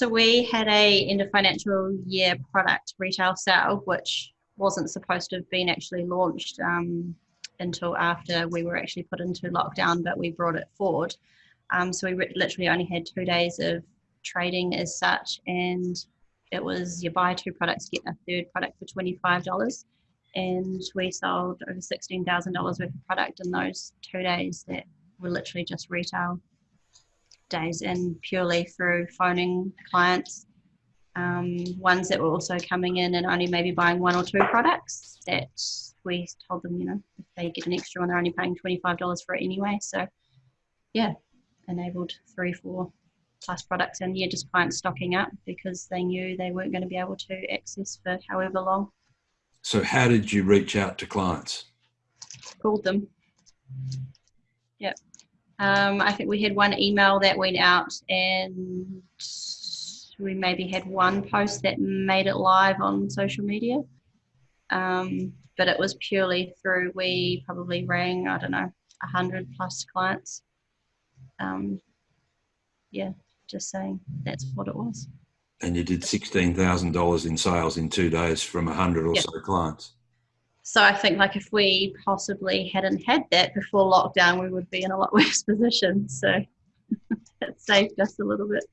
So we had a end of financial year product retail sale, which wasn't supposed to have been actually launched um, until after we were actually put into lockdown, but we brought it forward. Um, so we literally only had two days of trading as such, and it was you buy two products, get a third product for $25. And we sold over $16,000 worth of product in those two days that were literally just retail days and purely through phoning clients. Um, ones that were also coming in and only maybe buying one or two products that we told them, you know, if they get an extra one, they're only paying $25 for it anyway. So, yeah, enabled three, four plus products and yeah, just clients stocking up because they knew they weren't going to be able to access for however long. So, how did you reach out to clients? Called them. Yep. Um, I think we had one email that went out, and we maybe had one post that made it live on social media. Um, but it was purely through we probably rang I don't know a hundred plus clients. Um, yeah, just saying that's what it was. And you did sixteen thousand dollars in sales in two days from a hundred or yep. so clients. So I think like if we possibly hadn't had that before lockdown, we would be in a lot worse position. So it saved us a little bit.